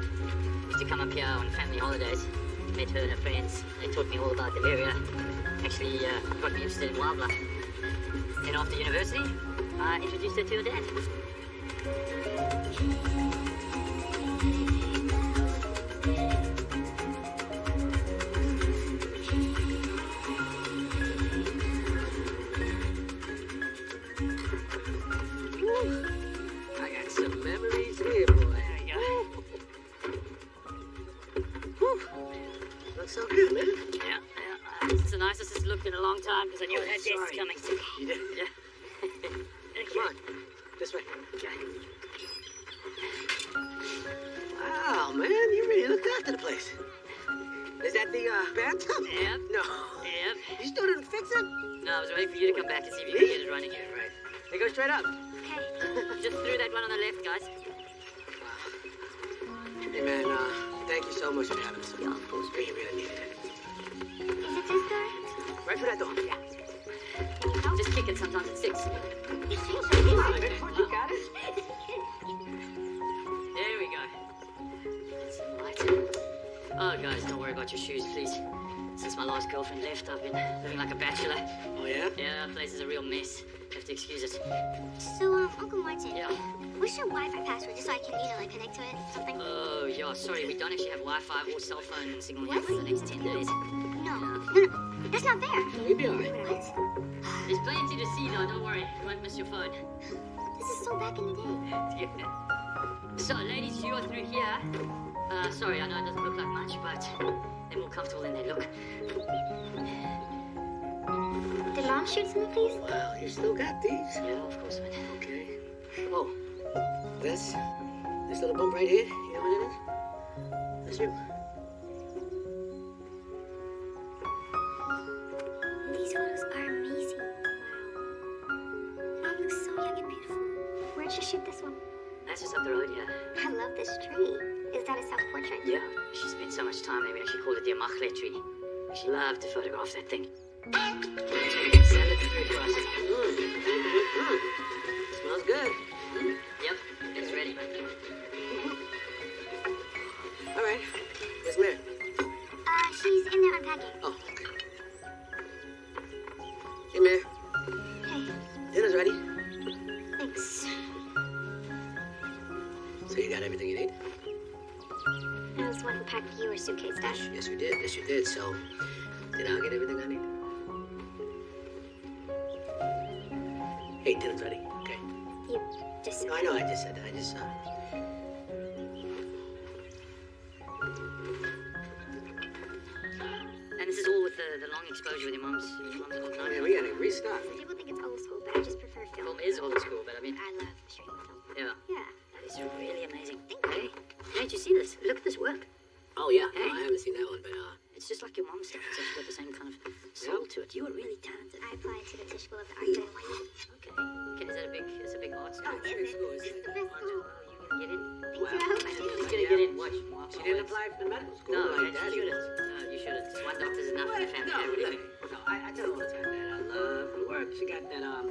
Used to come up here on family holidays. Met her and her friends. They taught me all about the area. Actually uh, got me interested in wildlife. And after university, I introduced her to her dad. to it? Something? Oh, yeah, sorry, we don't actually have Wi-Fi or cell phone signal here for the next 10 days. No, no, no, that's not there. No, you'll be alright. There's plenty to see, though, don't worry. You won't miss your phone. This is so back in the day. yeah. So, ladies, you are through here. Uh, sorry, I know it doesn't look like much, but they're more comfortable than they look. Did Mom shoot some of these? Well, you still got these. Yeah, of course but... Okay. Oh, this this little bump right here, you know what it is? That's you. These photos are amazing. Wow. Looks so young and beautiful. Where should shoot this one? That's just up the road, yeah. I love this tree. Is that a self-portrait? Yeah. She spent so much time there, we actually called it the Amachle tree. She loved to photograph that thing. Mm. Mm. Smells good. Mm. Yep, it's ready. All right. Yes, ma'am. Uh, she's in there unpacking. Oh, okay. Hey, ma'am. Hey. Dinner's ready. Thanks. So you got everything you need? I was wanting to pack your suitcase, Dash. Yes, you did. Yes, you did. So, did I get everything I really amazing. Hey, hey, did you see this? Look at this work. Oh, yeah. Hey. No, I haven't seen that one, but, uh... It's just like your mom's stuff. It's got the same kind of soul yeah. to it. You are really talented. I applied to the Tisch School of Art and Okay. Okay, is that a big, is a big art school? Oh, it's, school. it's, it's the best school. Get in. Wow. She's gonna get in. Watch. She didn't apply for the medical school. No, like you shouldn't. No, you shouldn't. One doctor's enough for the family. No. No, I, I tell her all the time that I love the work. She got that, um,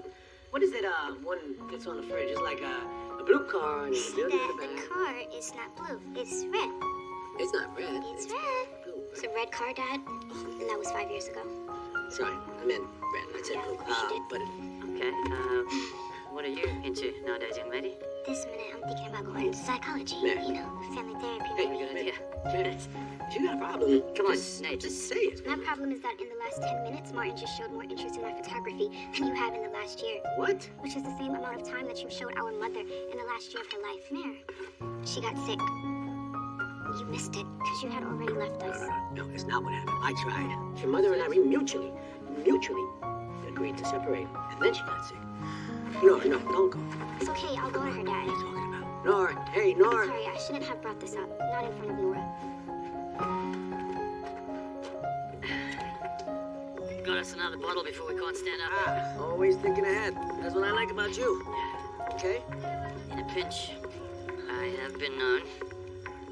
what is it? uh, one that's on the fridge? It's like, a blue car and it's a The, in the the car is not blue. It's red. It's not red. It's red. blue. It's a red car, Dad. And that was five years ago. Sorry, I meant red. I said Yeah, blue. Uh, did. but Okay. Uh, what are you into nowadays, young lady? This minute, I'm thinking about going into psychology. You know, family therapy. Hey, Good idea. you got a problem. Come on, just, Nate. Just say it. My problem is that in the last 10 minutes, Martin just showed more interest in my photography than you have in the last year, What? which is the same amount of time that you showed our mother in the last year of her life. Mare, she got sick. You missed it because you had already left us. No, it's not what happened. I tried. Your mother and I, we mutually, mutually agreed to separate. And then she got sick. No, no, don't go. It's okay, I'll go to her, Dad. What are you talking about? Nora, hey, Nora. I'm Sorry, I shouldn't have brought this up. Not in front of Nora. Got us another bottle before we can't stand up. Ah, always thinking ahead. That's what I like about you. Okay? In a pinch, I have been known,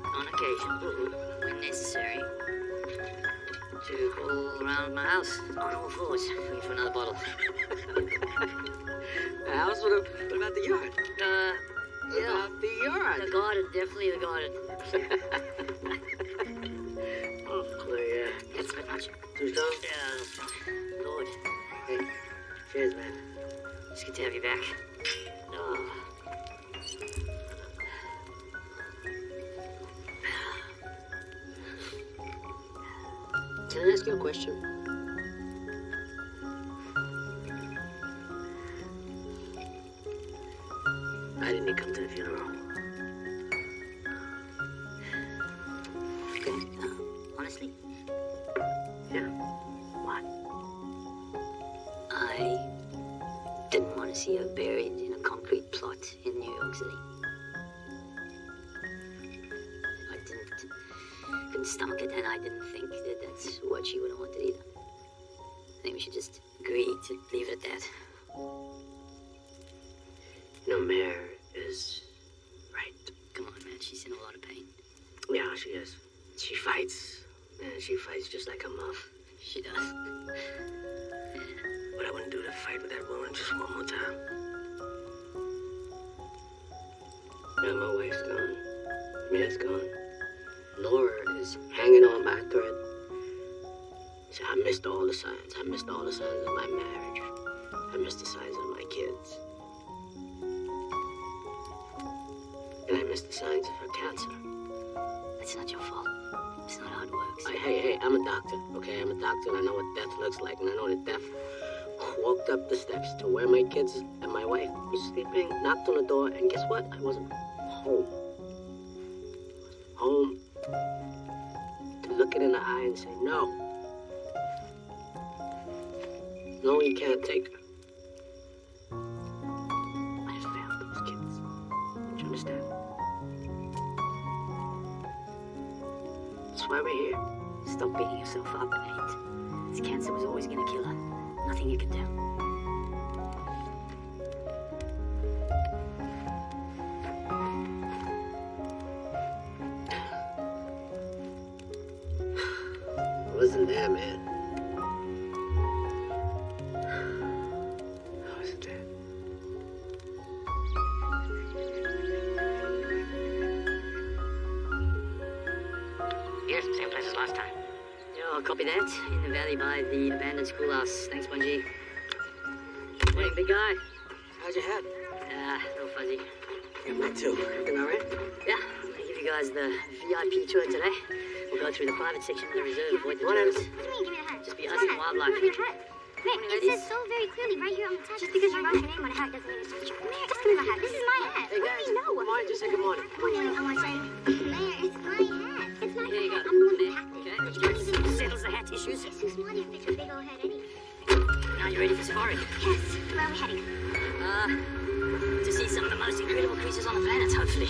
on occasion, when necessary, to crawl around my house on all fours looking for another bottle. House? What, about the yard? Uh, What yeah. about the yard? The garden, definitely the garden. oh, yeah. That's a bit much. Too strong? Yeah, Lord, Hey, cheers, man. it's good to have you back. Oh. Can I ask you a question? Cancer. Not your fault. It's not how it works. I, hey, hey, I'm a doctor, okay? I'm a doctor and I know what death looks like. And I know that death walked up the steps to where my kids and my wife was sleeping, knocked on the door, and guess what? I wasn't home. Home to look it in the eye and say, no. No, you can't take. That's why we're here. Stop beating yourself up, Nate. This cancer was always gonna kill her. Nothing you can do. Private section of the reserve, avoid the. What do you mean, give me the hat? Just be us and wildlife. Give me the hat. Rick, it says so very clearly right here on the top. Just because you wrote your name on a hat doesn't mean it's your Mare, just give me my hat. This is my hat. Hey, What do you know? Come on, just say good morning. Good morning, I want to say, Mare, it's my hat. It's not Here you your go. hat. I'm the one who There. packed it. Okay, You don't even settles the hat issues. It's too small to fit your big old head anyway. Now you ready for safari? Yes, where are we heading? Uh, to see some of the most incredible creatures on the planet, hopefully.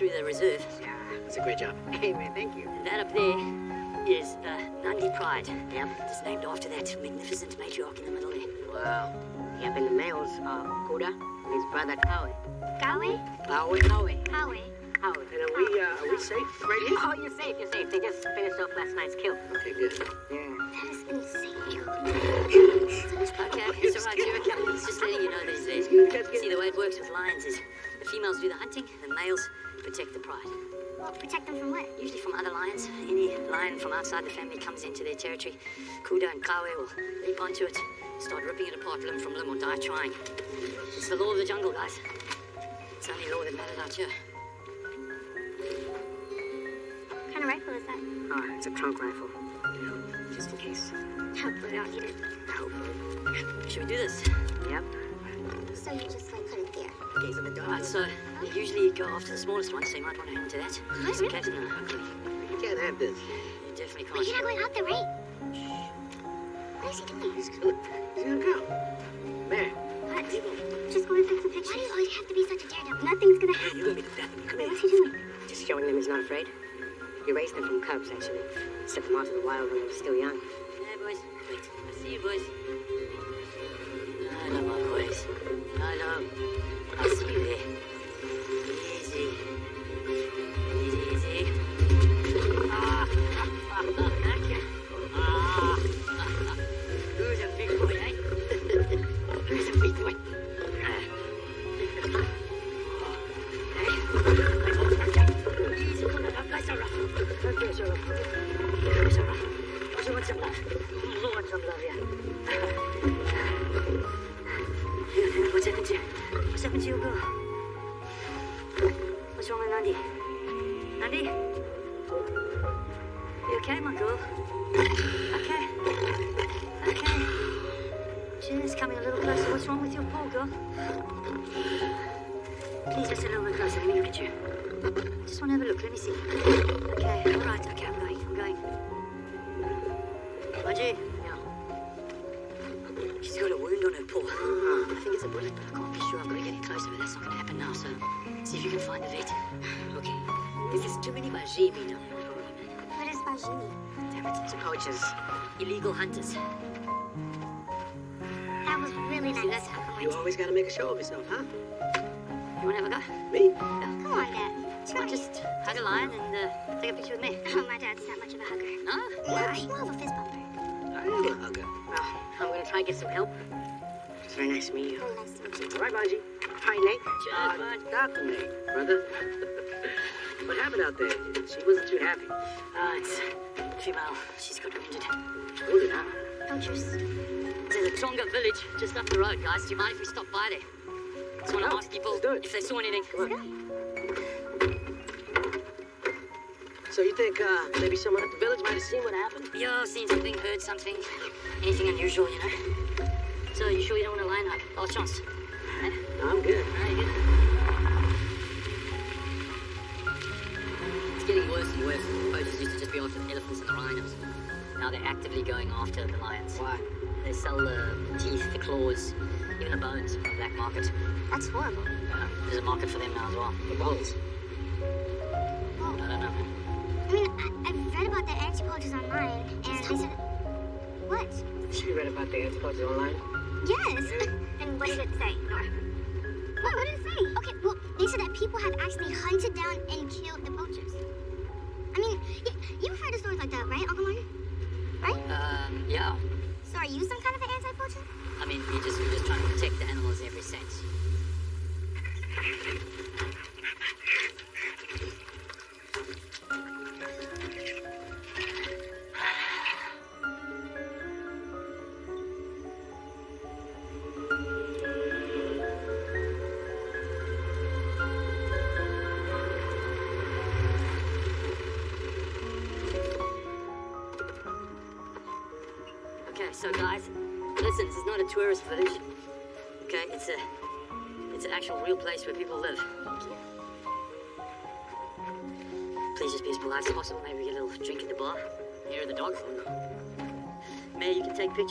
Through the reserve. Yeah, that's a great job. Hey man, thank you. And that up there is the Nandi Pride. Yep. It's named after that magnificent matriarch in the middle there. Wow. Yep, and the males are Kuda and his brother Kawe. Gawe? Kawe. Kawe. Kawe. Kawe. And are we, uh, are we safe right here? Oh, you're safe, you're safe. They just finished off last night's kill. Okay, good. Yeah. That is insane. Okay, it's all right, you're okay. He's just letting you know that he's there. See, the way it works with lions is the females do the hunting, the males protect the pride. Well, protect them from what? Usually from other lions. Any lion from outside the family comes into their territory. Kuda and Kawe will leap onto it, start ripping it apart limb from limb or die trying. It's the law of the jungle, guys. It's the only law that matters out here. What kind of rifle is that? Oh, it's a trank rifle. You know, just in case. Hopefully we don't need it. Hopefully. Should we do this? Yep. So you just Gaze of the dog. Alright, so they usually go after the smallest one, so you might want to hang to that. Just in case. No, okay. You can't have this. You definitely But you're not going out there, right? Shh. What is he doing? He's gonna, he's gonna go. Mary, What? Just going to take some pictures. Why do you always have to be such a daredevil? Nothing's gonna happen. you gonna be the death of me. Come here. What's he doing? Just showing them he's not afraid. He raised them from cubs, actually. Sent them out to the wild when they were still young. Hey, boys. Wait. I see you, boys. I love my boys. I I see you there. Easy. Okay, my girl? Okay. Okay. She's coming a little closer. What's wrong with your poor girl? Please, just a little bit closer. Let me look at you. Just want to have a look. Let me see. Okay, all right. Okay, I'm going. I'm going. Margie? Yeah. She's got a wound on her paw. I think it's a bullet, but I can't be sure. I've got to get it closer, but that's not going to happen now, so see if you can find the vet. Okay. If there's too many we don't know. What is Bajini? Damn it. it's poachers. Illegal hunters. That was really See nice. that? How You always gotta make a show of yourself, huh? You want to have a go? Me? Come on, Dad. Come on, just hug a lion and uh, take a picture with me. Oh, my dad's not much of a hugger. No? Yeah, he's more of a fist bumper. I am a hugger. Well, I'm going to try and get some help. It's very nice to meet you. Very nice to meet you. All right, Banji. Hi, Nate. Cheers, uh, bud. Dr. Nate, brother. what happened out there? She wasn't too happy. Uh, it's female. She's got wounded. Wounded, huh? Poachers. There's a Tonga village just up the road, guys. Do you mind if we stop by there? Just want to ask people let's do it. if they saw anything. So you think uh, maybe someone at the village might have seen what happened? Yo, seen something, heard something, anything unusual, you know? So, you sure you don't want to line up? Last chance. Eh? No, I'm good. Alright, good. Worse. Poachers used to just be after the elephants and the rhinos. Now they're actively going after the lions. Why? They sell the teeth, the claws, even the bones on the black market. That's horrible. Uh, there's a market for them now as well. The bones. Well, I don't know. I mean, I, I've read about the anti-poachers online, and they said... What? You read about the anti-poachers online? Yes. and what did it say, Nora? What, what did it say? Okay, well, they said that people have actually hunted down and killed the. I y- you've heard of stories like that, right, Uncle Martin? Right? Um, yeah. So are you some kind of an anti-poacher? I mean, we just, we're just trying to protect the animals in every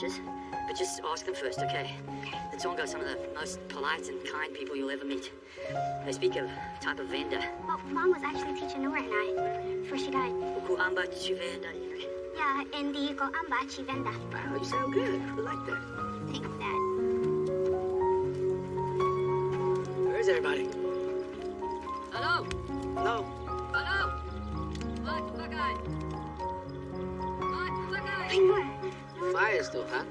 you can take pictures, but just ask them first, okay? The Tonga are some of the most polite and kind people you'll ever meet. They speak of a type of venda. Well, Mom was actually teaching Nora and I before she died. Uku amba chivenda, you know? Yeah, in the Ko Amba Chivenda. Wow, you sound good. I like that. Thanks, Dad. Where's everybody? Hello? Hello? Hello? What? What guy? What? What guy? Hey, Nora. Fire's still hot.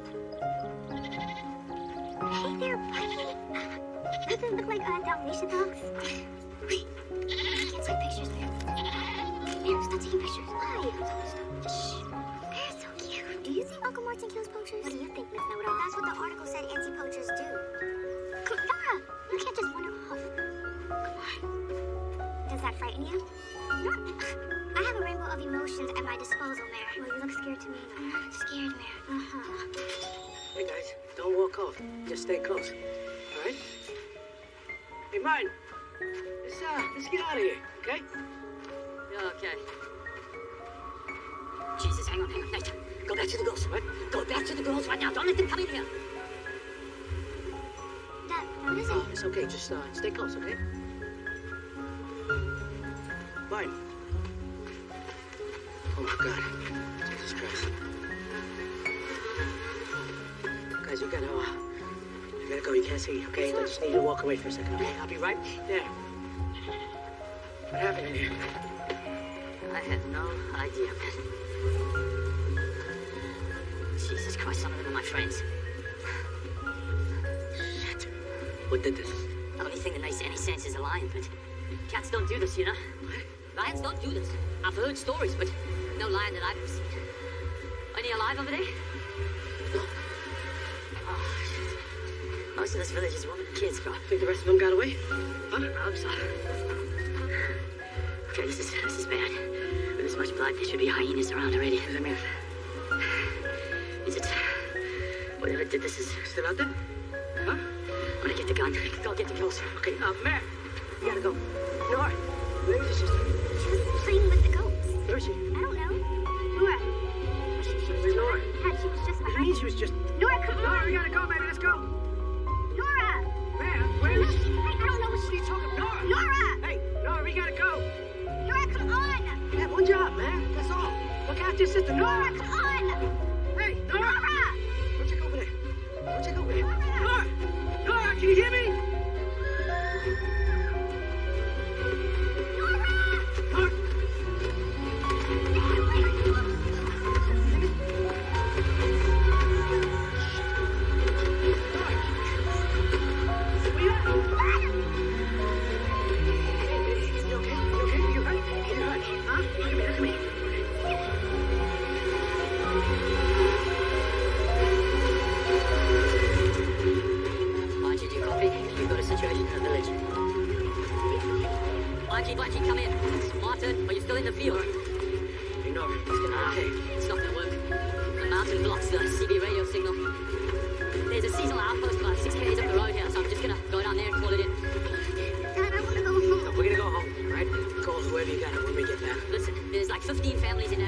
Hey there, buddy. Doesn't look like uh, Dalmatian dogs? Wait, I can't take pictures, man. Man, stop taking pictures. Why? Shh. They're so cute. Do you think Uncle Martin kills poachers? What do you think, Miss Know-It-All? That's what the article said anti-poachers do. Nora, you can't just run off. Come on. Does that frighten you? No. I have a rainbow of emotions at my disposal, Mare. Well, you look scared to me, Nora. Scared, Mare. Uh-huh. Hey, guys, don't walk off. Just stay close. All right? Hey, Martin. Let's, uh, let's get out of here, okay? Yeah, okay. Jesus, hang on, hang on. Nate, go back to the girls, right? Go back to the girls right now. Don't let them come in here. Dad, what is it? Oh, it's okay. Just, uh, stay close, okay? Martin. Oh, my God. Jesus Christ. Guys, you gotta, uh, you gotta go. You can't see, okay? I just need you to walk away for a second, okay? I'll be right there. What happened in here? I have no idea, man. Jesus Christ, some of them are my friends. Shit. What did this? The only thing that makes any sense is a lion, but cats don't do this, you know? Lions don't do this. I've heard stories, but no lion that I've ever seen. Any alive over there? Oh, shit. Most of this village is women and kids, bro. Think the rest of them got away? I hope so. Okay, this is this is bad. With this much blood, there should be hyenas around already. What that mean? Is it whatever did this is Still out there? Huh? I'm gonna get the gun. Go get the girls. Okay, uh, Matt, you gotta go. Nora, where is your sister? She was playing with the goats. Where is she? I don't know. Nora. She, she was just Nora? Dad, she was just do you mean she was just... Nora, come Nora, on. we gotta go, baby. Let's go. Nora. Man, where is she? I, I don't know what What are you she's talking about? Nora! Nora. Hey, Nora, we gotta go. Nora, come on. You have one job, man. That's all. Look after your sister. Nora, Nora! come on. Hey, Nora! Nora. Go check over there. Go check over there. Nora! Nora, can you hear me? Archie, Archie, come in. Martin, are you still in the field? You know, it's gonna okay. it's not gonna work. The mountain blocks um, the CB radio signal. There's a seasonal outpost about six k's up the road here, so I'm just gonna go down there and call it in. Dad, I want to go home. We're gonna go home, all right? Call whoever you got it when we get back. Listen, there's like 15 families in that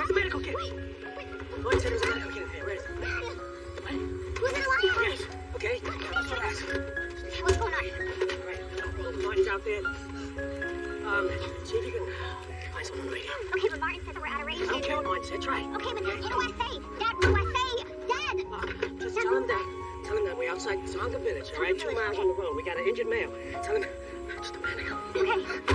Where's the medical kit? Lloyd said there's a medical kit in here. Where is it? What? Who's in the line? Yes. Okay. Now, relax. What's going on? All right. Martin's out there. Um, see if you can find someone on the. Okay, but Martin said that we're out of range. I don't care what Martin said. Try. Okay, but what do I? Dad, what do I say? Dad! Uh, just tell him that. Tell him that we're outside Zonga Village, all right? Two miles on the road. We got an injured male. Tell him. Just don't panic. Okay.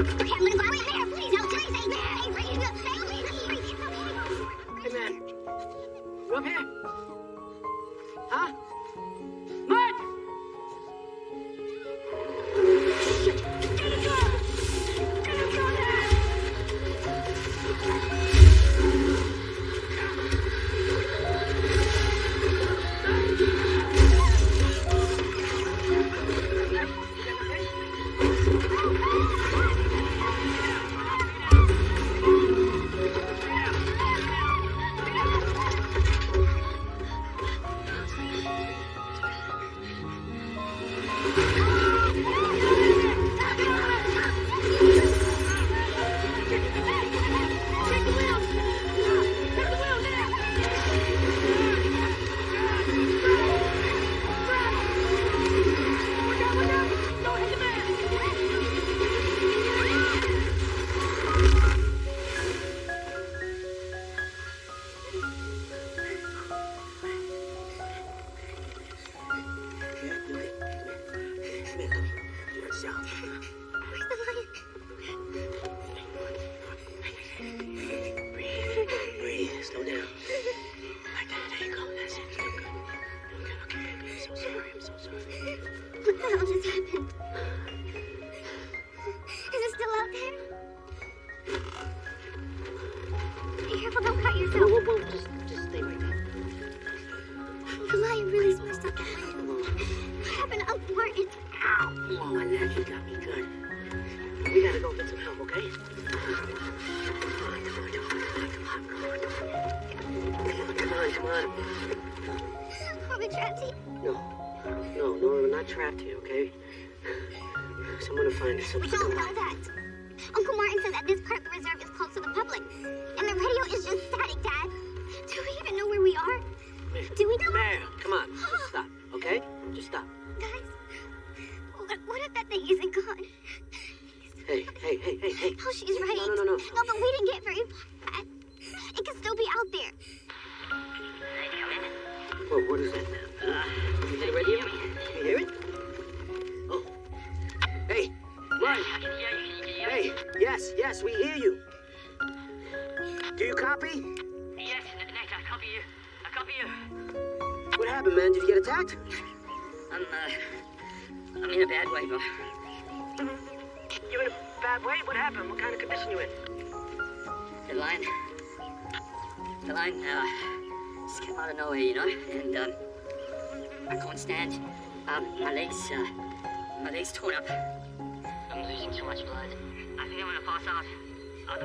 I'm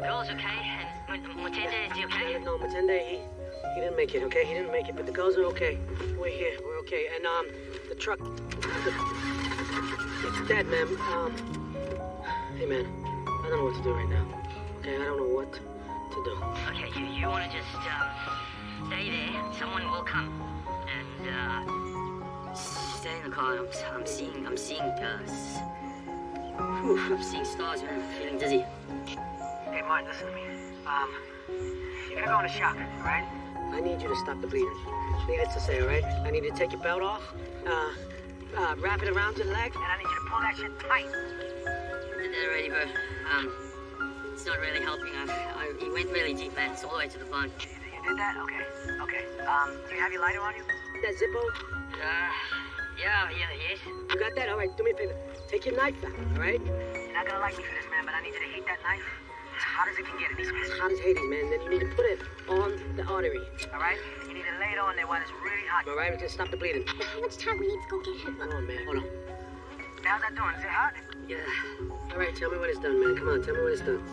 girls okay? And Mutende, is he okay? No, Matende, he, he didn't make it, okay? He didn't make it, but the girls are okay. We're here, we're okay. And, um, the truck, the, it's dead, man. Um, hey, man, I don't know what to do right now. Okay, I don't know what to do. Okay, you, you wanna just, um, stay there. Someone will come. And, uh, stay in the car. I'm, I'm seeing, I'm seeing, uh, whew, I'm seeing stars, man. I'm feeling dizzy. Hey, Martin, listen to me. Um, you're gonna go into shock, alright? I need you to stop the bleeding. Needless to say, all right? I need you to take your belt off, uh, uh, wrap it around your leg. And I need you to pull that shit tight. did that already, bro. Um, it's not really helping. I, I, he went really deep, man. It's all the way to the bone. You, you did that? Okay. Okay. Um, do you have your lighter on you? That Zippo, Uh, yeah, yeah, yes. you got that? All right, do me a favor. Take your knife out, all right? You're not gonna like me for this, man, but I need you to heat that knife as hot as it can get. To be It's hot as Hades, man. Then you need to put it on the artery. all right? You need to lay it on there while it's really hot. All right, we can stop the bleeding. How much time we need to go get him? Hold on, man. Hold on. How's that doing? Is it hot? Yeah. All right, tell me when it's done, man. Come on, tell me when it's done.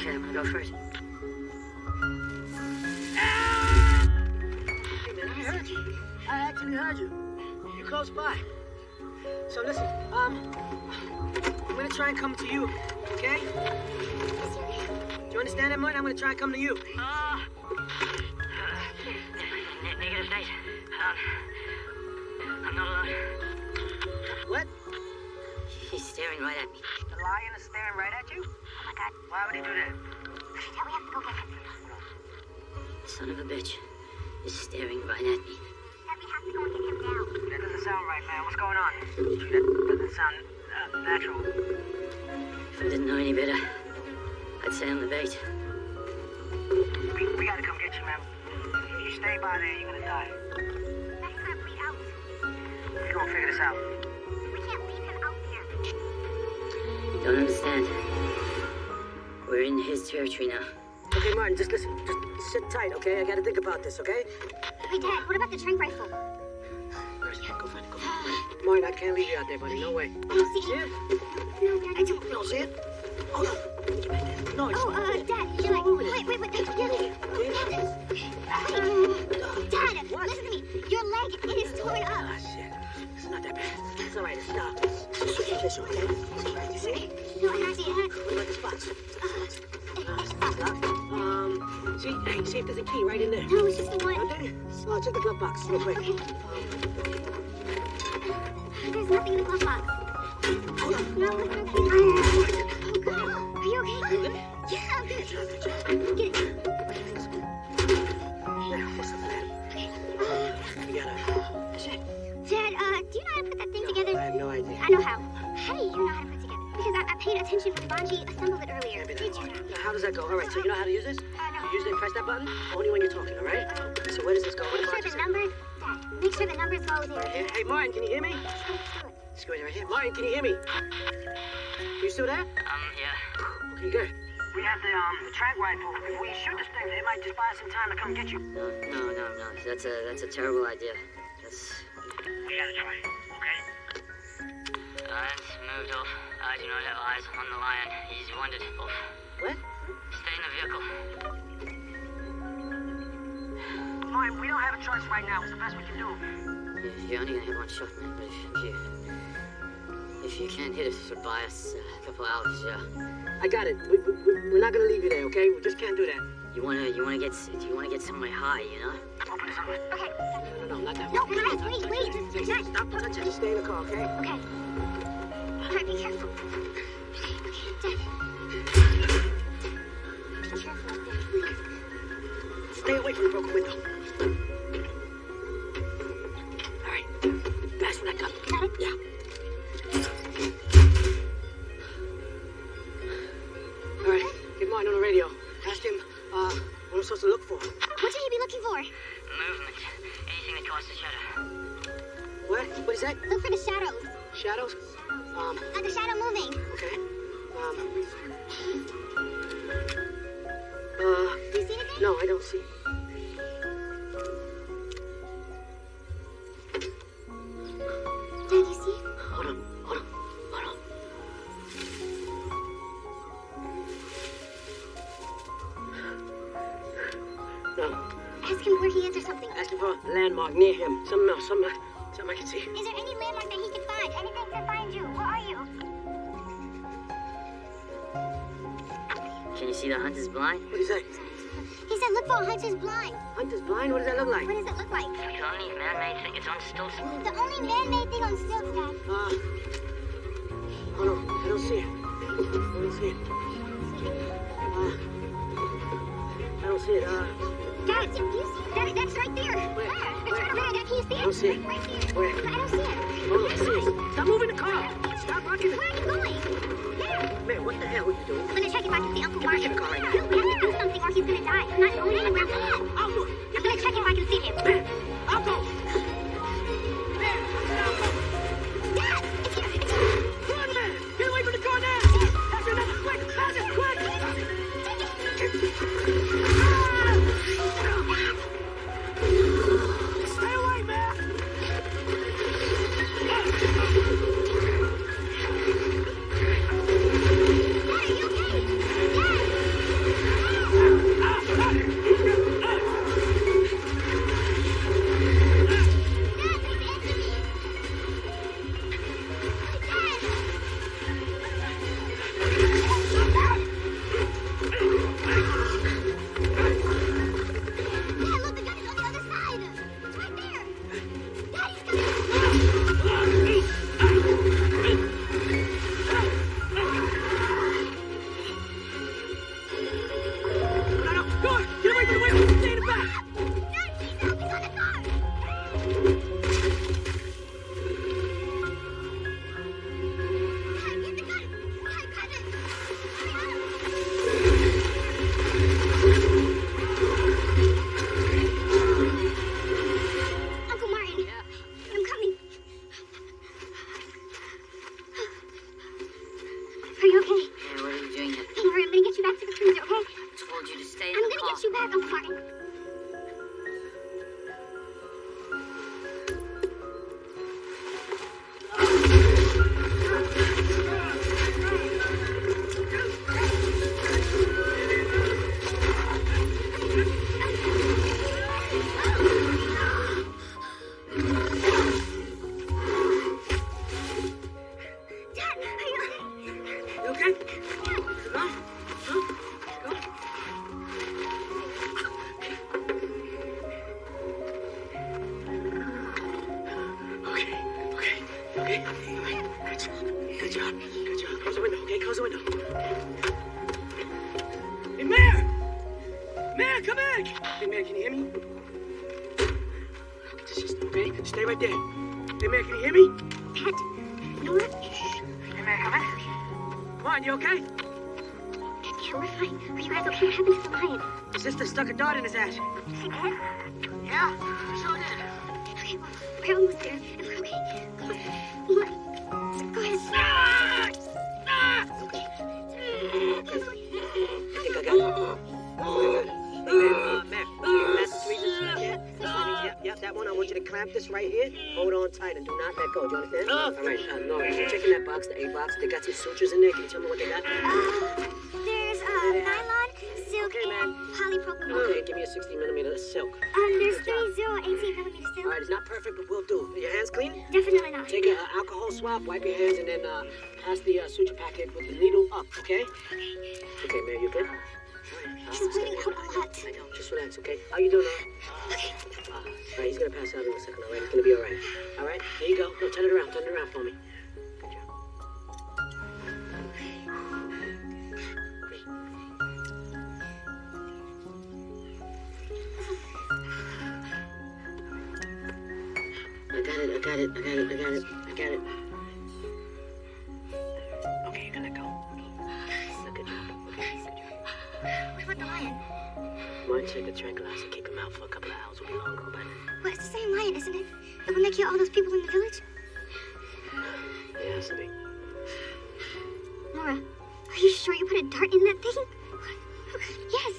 Okay, I'm gonna go first. Hey, man, I heard you. I actually heard you. You're close by. So listen, um, I'm gonna try and come to you, okay? Do you understand that, Martin? I'm gonna try and come to you. Ah! Ne- negative, Nate. Um, I'm not alone. What? He's staring right at me. The lion is staring right at you? Oh my god. Why would he do that? Dad, we have to go get him. Son of a bitch is staring right at me. Dad, we have to go and get him now. That doesn't sound right, man. What's going on? That doesn't sound uh, natural. If I didn't know any better, I'd say I'm the bait. We, we gotta come get you, man. If you stay by there, you're gonna die. Dad, he's gonna out. We're gonna figure this out. We can't leave him out there. You don't understand. We're in his territory now. Okay, Martin, just listen. Just sit tight, okay? I gotta think about this, okay? Hey, Dad, what about the trank rifle? Where is it? Go find it, go find it. Martin, I can't leave you out there, buddy. No way. I don't see See it. it? No, Dad, I don't. You don't see it? Oh, no. Back there. No, it's Oh, uh, Dad, you're like, wait, wait, wait, um, Dad, What? listen to me. Your leg, it is torn up. Ah, shit. It's not that bad. It's all right. It's not. Switch your tissue, okay? It's all right. You see? No, it actually, it What about the spots? uh, see? Hey, see if there's a key right in there. no, it's just the one. Okay? Oh, check the glove box real quick. Okay. There's nothing in the glove box. Hold on. No, it's okay. Oh, God. Are you okay? Yeah, I'm good. Get it. Now, what's the plan? Okay. We gotta... That's it. Dad, uh, do you know how to put that thing I together? I have no idea. I know how. How do you know how to put it together? Because I, I paid attention when Banji assembled it earlier. Can't be Did that you hard. know? Now, how does that go? All right, so you know how to use this? I know. You use it press that button? Only when you're talking, all right? So where does this go? Make sure the numbers, Dad, make sure the numbers go there. Hey, hey, Martin, can you hear me? Let's go right here. Martin, can you hear me? You still there? Um, yeah. Okay, good. We have the um the trank rifle. If we shoot this thing, it might just buy us some time to come get you. No, no, no, no. That's a that's a terrible idea. That's We gotta try, okay? Lions moved off. I do not have eyes on the lion. He's wounded. Off. What? Stay in the vehicle. Martin, we don't have a choice right now. It's the best we can do. You're only gonna have one shot, man. But if you if you can't hit us for by us uh, a couple hours, yeah. I got it. We, we, we- we're not gonna leave you there, okay? We just can't do that. You wanna you wanna get do you wanna get somewhere high, you know? Okay. No, no, no, not that No, way. guys, wait, wait. Just, just, just. Stop touching. Just stay in the car, okay? Okay. Alright, be careful. Okay, okay, Dad. Stay away from the broken window. All right. Pass me that gun. Got it? Yeah. All right. Get Martin on the radio. Ask him uh, what I'm supposed to look for. What should he be looking for? Movement. Anything that casts a shadow. What? What is that? Look for the shadows. Shadows? Um, Like a shadow moving. okay. Um. Uh, Do you see anything? no, I don't see. Dad, do you see? Hold on, hold on, hold on. No, Ask him where he is or something. ask him for a landmark near him. Something else, something, something I can see. Hunter's blind? What is that? He said look for a hunter's blind. Hunter's blind? What does that look like? What does it look like? The only man-made thing is on stilts. The only man-made thing on stilts, Dad. Uh, oh no, I don't see it. I don't see it. Uh, I don't see it. Uh, Dad, do you see it? Dad, that's right there. Where? It's right over there. Dad, can you see it? I don't see it. Right here. Where? I don't see it. oh, I see it. Stop moving the car. Stop rocking Where are you going? There. Man, what the hell are you doing? I'm gonna check if I can see Uncle Get back in Martin. the car right now. No, we have to do something or he's gonna die. I'm not going anywhere. Come on. I'll it. I'm gonna check if I can see him. Man, and do not let go. Do you understand? All right, uh, no, you check in that box, the A box. They got some sutures in there. Can you tell me what they got? Uh, there's uh, nylon, silk, Okay, man. man. Polypropylene. Okay, give me a 60 millimeter silk. Um, there's 30, 18 millimeter still. All right, it's not perfect, but we'll do. Your hands clean? Definitely not. Take an alcohol swab, wipe your hands, and then uh, pass the uh, suture packet with the needle up, okay? Okay, Mary, you good? All right, She's bleeding out a lot. I know, just relax, okay? How you doing, now? Okay. Uh, all right, he's gonna pass out in a second, all right? He's gonna be all right. All right, there you go. No, turn it around, turn it around for me. Good job. I got it, I got it, I got it, I got it, I got it. Said the tranquilizer kick him out for a couple of hours. Will be long gone by then. Well, it's the same lion, isn't it? The one that killed all those people in the village? Yeah, has to be. Nora, are you sure you put a dart in that thing? Yes.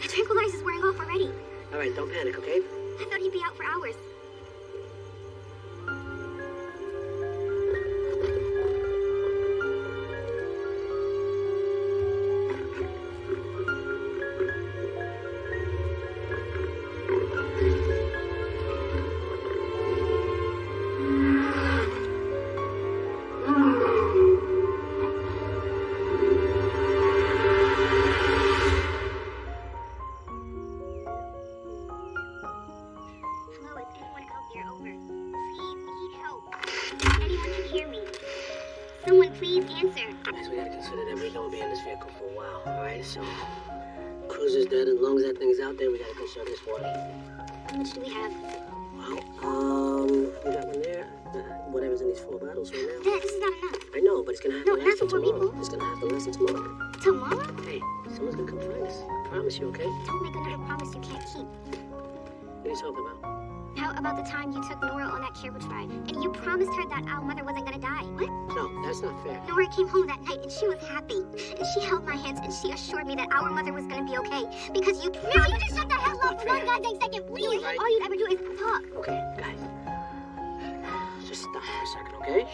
The tranquilizer's wearing off already. All right, don't panic, okay? I thought he'd be out for hours. About the time you took Nora on that carriage ride and you promised her that our mother wasn't gonna die? What? No, that's not fair. Nora came home that night and she was happy. And she held my hands and she assured me that our mother was gonna be okay. Because you promised. Now you just shut the hell up for one goddamn second, please. Right. All you ever do is talk. Okay, guys. Just stop for a second, okay?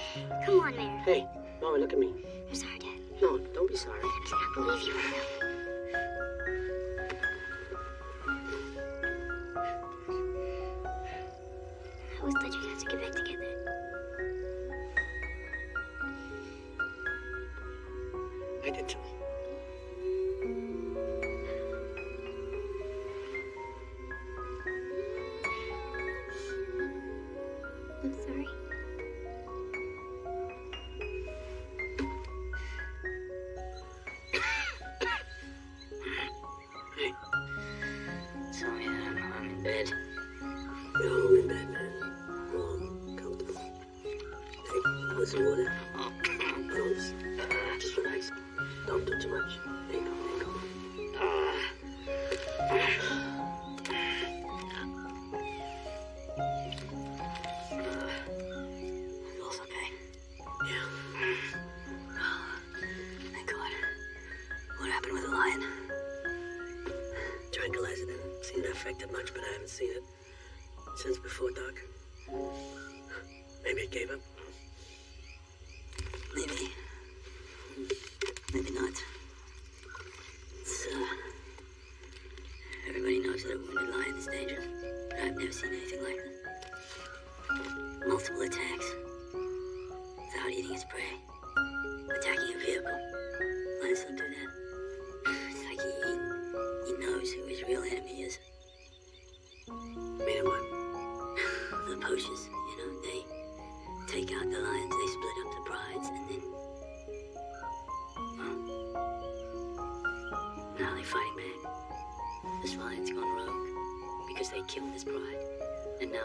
Come on, Mare. Hey, Mama, look at me. I'm sorry, Dad. No, don't be sorry. I can't believe you always thought you guys would get back together. I did too.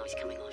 He's coming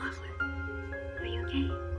Moxley. Are you okay?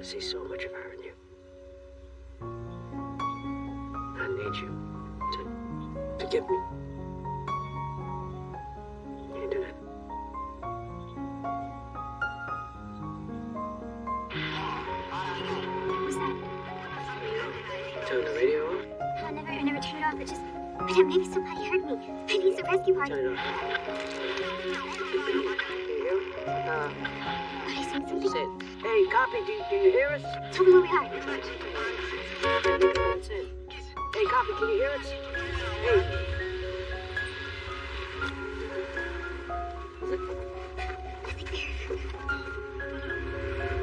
I see so much of her in you. I need you to forgive me. You do that? What was that? Turn the radio off? I never, I never turned it off. It just, I thought maybe somebody heard me. Maybe it's a rescue party. Turn it off. Can you hear? it? Uh, I see something. it. Hey, copy, do, do you hear us? Tell me where we are. That's it. Hey, copy, can you hear us? Hey.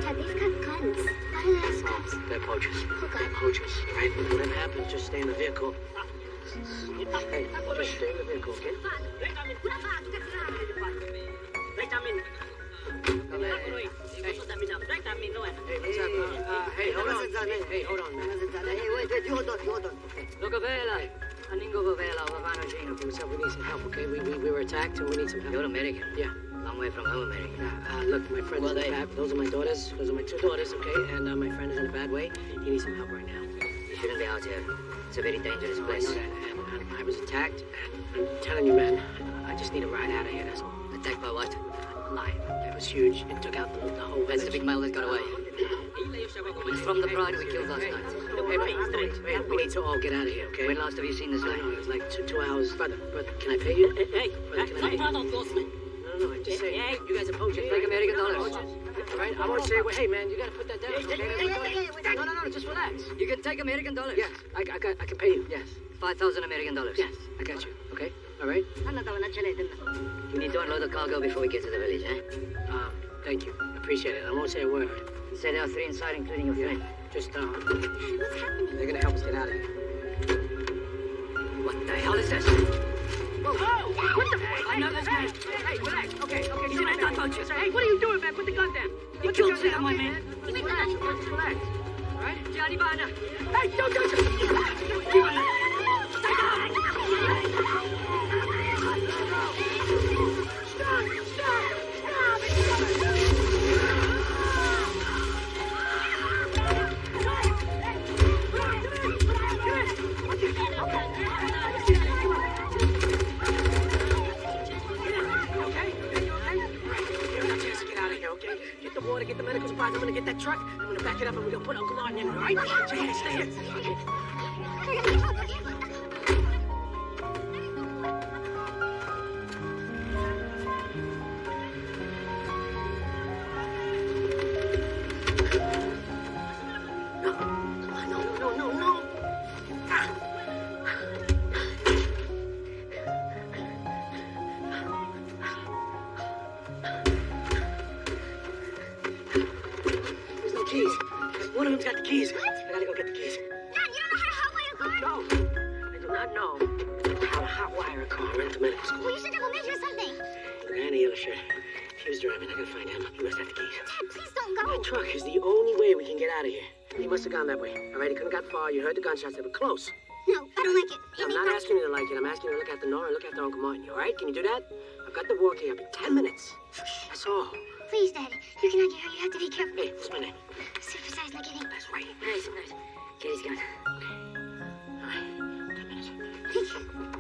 Dad, they've got guns. Why do they have scraps? They're poachers. Oh, God. They're poachers. Right? Whatever happens, just stay in the vehicle. Hey, just stay in the vehicle, okay? Let Hey, we, we were we need some help. You're American. Yeah. Long way from home, American. Yeah, uh, look, my friend is in a bad... Those are my daughters. Those are my two daughters, okay? And uh, my friend is in a bad way. He needs some help right now. You shouldn't be out here. It's a very dangerous I place. that, and, and I was attacked. And I'm telling you, man, I just need a ride out of here, that's all. Attacked by what? Lion. It was huge. It took out the, the whole That's the big male that got away. He's from the pride we killed last night. hey, wait, wait, wait, we need to all get out of here, okay? When last have you seen this I guy? know, it was like two, two hours. Brother, brother, can I pay you? Hey, hey, brother, can I pay you? man. No, no, I'm just saying. You guys are poachers. Take American dollars. Right? I won't say, well, hey, man, you gotta put that down. Okay? No, no, no, just relax. You can take American dollars. Yes, I, I, got, I can pay you. Yes, 5,000 American dollars. yes, I got you. All right. You need to unload the cargo before we get to the village, eh? Um, thank you. Appreciate it. I won't say a word. Say there are three inside, including your friend. Just, uh, what's happening? they're gonna help us get out of here. What the hell is this? Whoa! What the? I know this guy. Hey, relax. Okay, okay. He's a red dot poacher. Hey, what are you doing, man? Put the gun down. You killed down, of my men. Just relax. Relax. All right? Johnny Bana. Hey, don't touch it. Okay? You okay? You all medical supplies. I'm gonna get that truck. I'm gonna back it up and we're gonna put Uncle Martin in all right? Yeah, stay here. He must have gone that way. All right, he couldn't got far. You heard the gunshots. They were close. No, I don't like it. I'm not asking you to like it. I'm asking you to look after Nora and look after Uncle Martin. All right? Can you do that? I've got the walkie up in ten minutes. That's all. Please, Daddy. You cannot get hurt. You have to be careful. Hey, what's my name? Supersize like getting. That's right. Nice, nice. Kitty's gone. All right, ten minutes.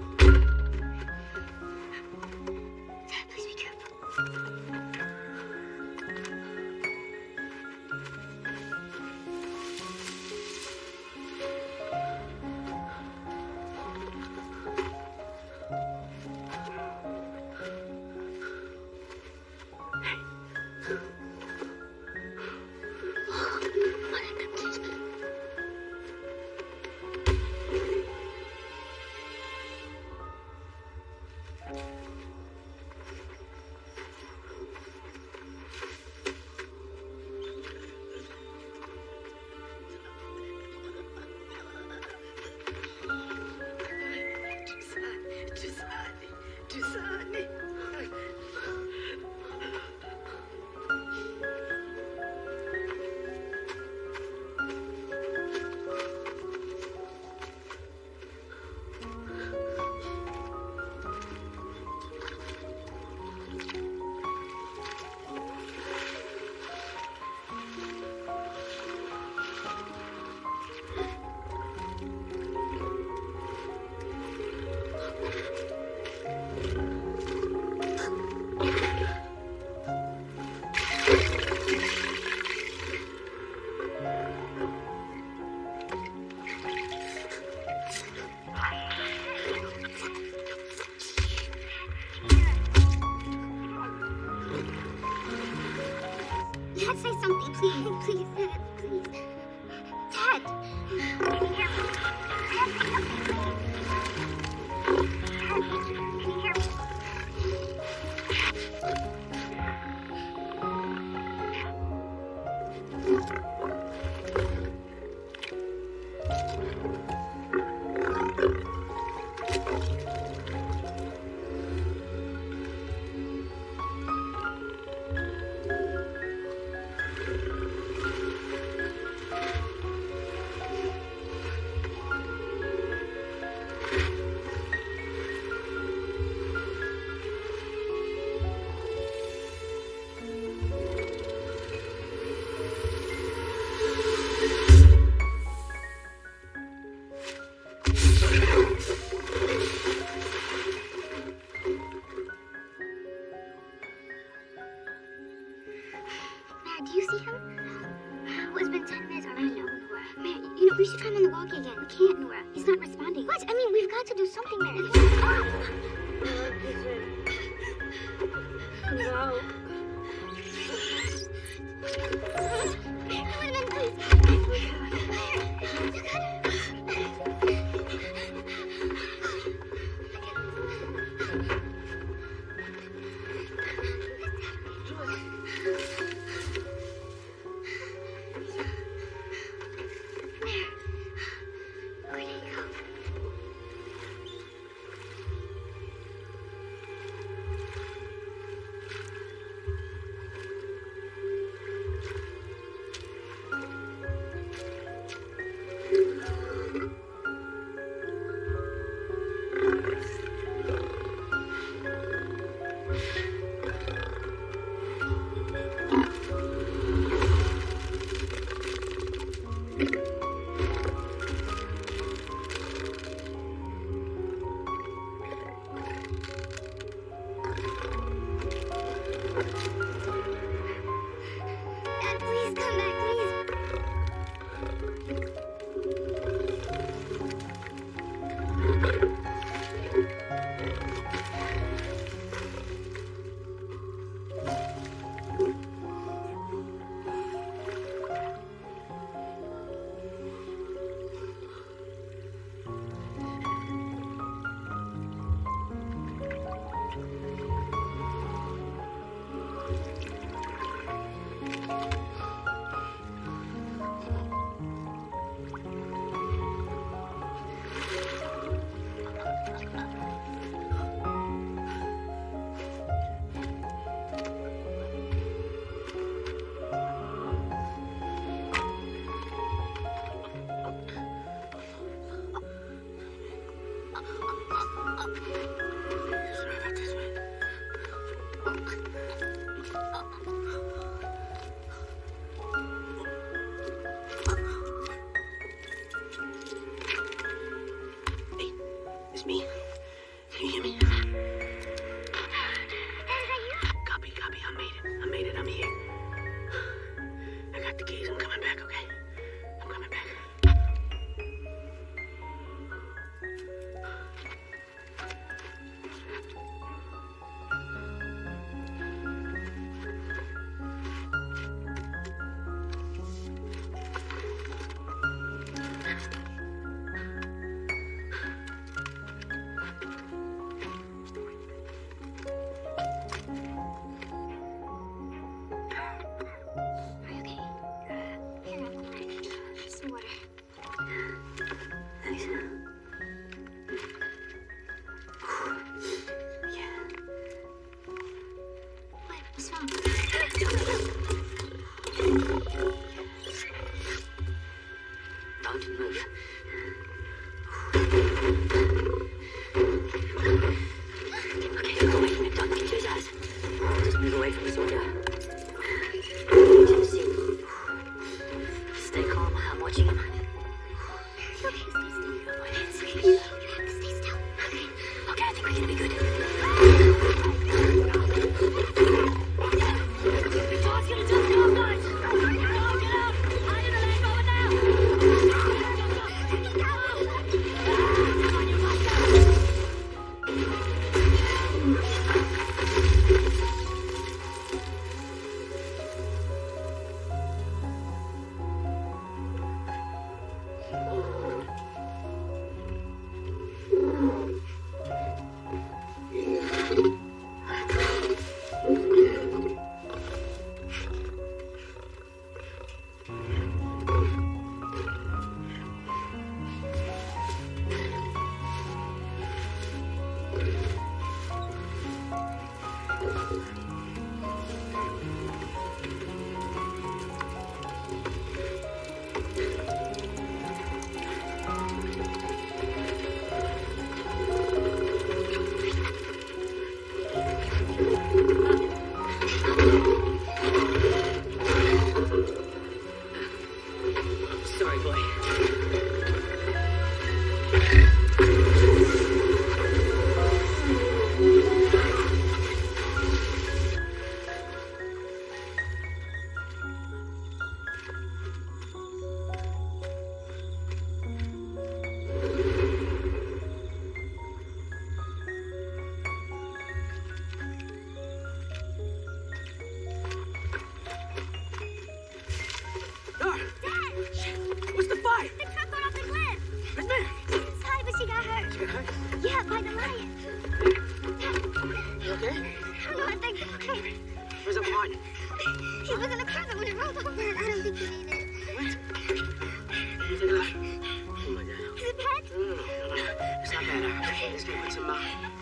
right, he's gonna put some uh,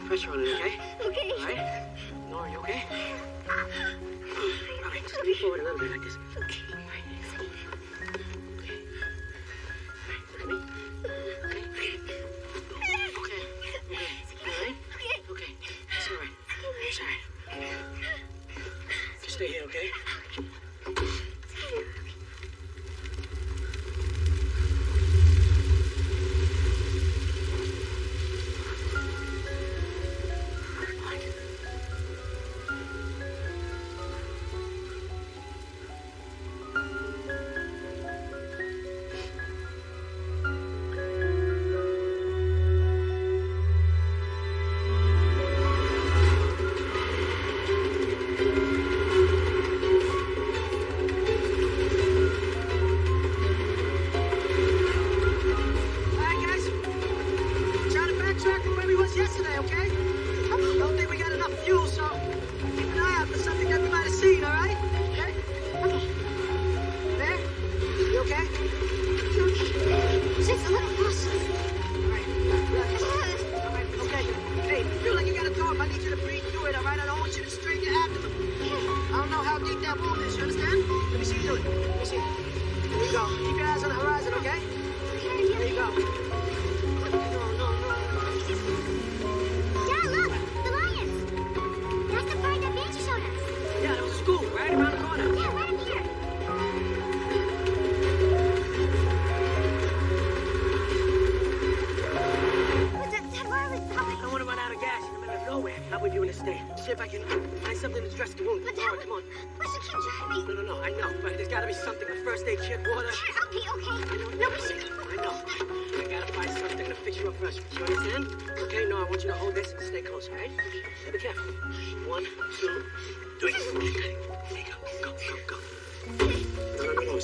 pressure on it, okay? Okay. All right? Nora, you okay? Okay, just lean forward a little bit like this. Okay. All right. Okay. All right, look at me. stay here, okay?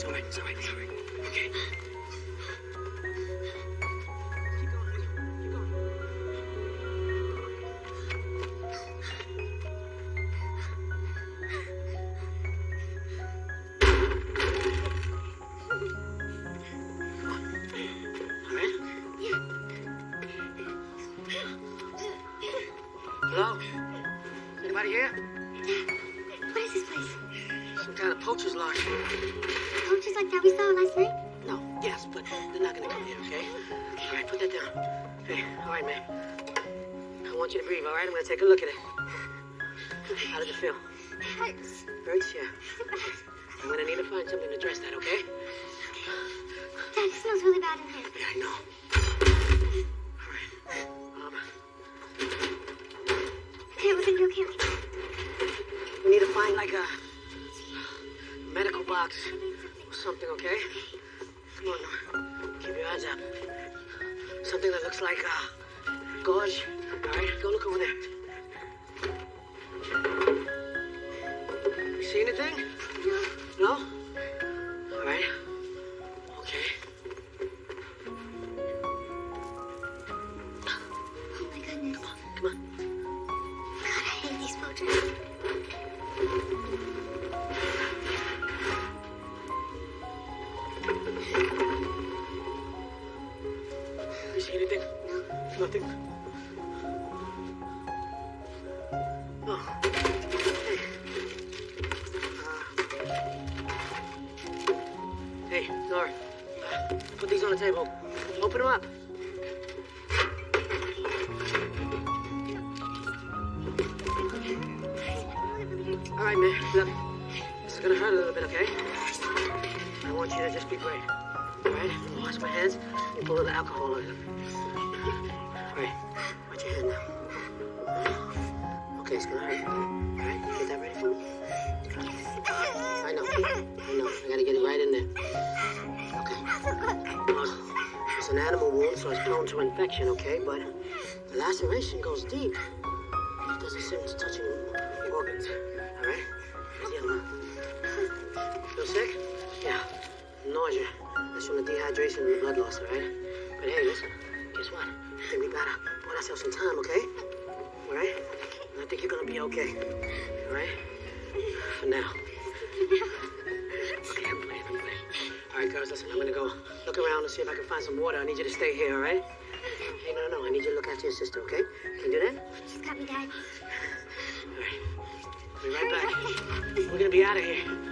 No, no, no, take a look at it. How does it feel? It hurts. Hurts? Yeah. Okay, it's gonna hurt. All right? Get that ready for me? I know. I know. I gotta get it right in there. Okay. It's an animal wound, so it's prone to infection, okay? But the laceration goes deep. It doesn't seem to touch any organs. All right? Here's the other one. Feel sick? Yeah. Nausea. That's from the dehydration and the blood loss, all right? But hey, listen. Guess what? I think we gotta put ourselves some time, okay? All right? I think you're gonna be okay. All right? For now. Okay, I'm playing, I'm playing. All right, girls, listen. I'm gonna go look around and see if I can find some water. I need you to stay here, all right? Hey, no, no, no. I need you to look after your sister, okay? Can you do that? Just got me, Dad. All right. I'll be right back. We're gonna be out of here.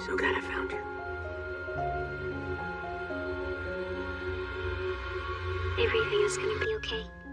So glad I found you. Everything is gonna be okay.